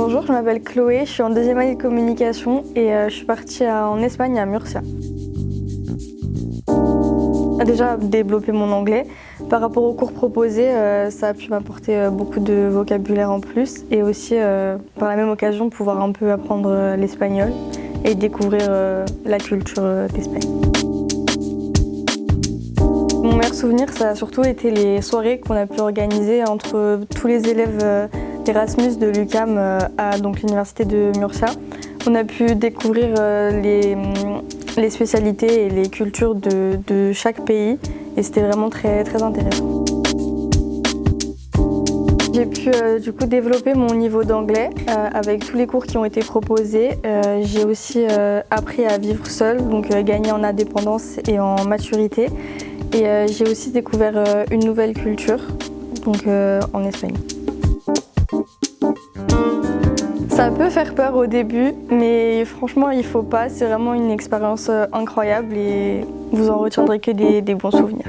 Bonjour, je m'appelle Chloé, je suis en deuxième année de communication et euh, je suis partie en Espagne à Murcia. Déjà développer mon anglais. Par rapport aux cours proposés, euh, ça a pu m'apporter euh, beaucoup de vocabulaire en plus et aussi par la même occasion pouvoir un peu apprendre l'espagnol et découvrir la culture d'Espagne. Mon meilleur souvenir, ça a surtout été les soirées qu'on a pu organiser entre tous les élèves Erasmus de l'UCAM euh, à l'université de Murcia. On a pu découvrir euh, mm, les, spécialités et les cultures de, chaque pays et c'était vraiment très, intéressant. J'ai pu euh, développer mon niveau d'anglais avec tous les cours qui ont été proposés. J'ai aussi appris à vivre seule, donc gagner en indépendance et en maturité. Et j'ai aussi découvert une nouvelle culture, en Espagne. Ça peut faire peur au début, mais franchement, il faut pas. C'est vraiment une expérience euh, incroyable et vous en retiendrez que des, des bons souvenirs.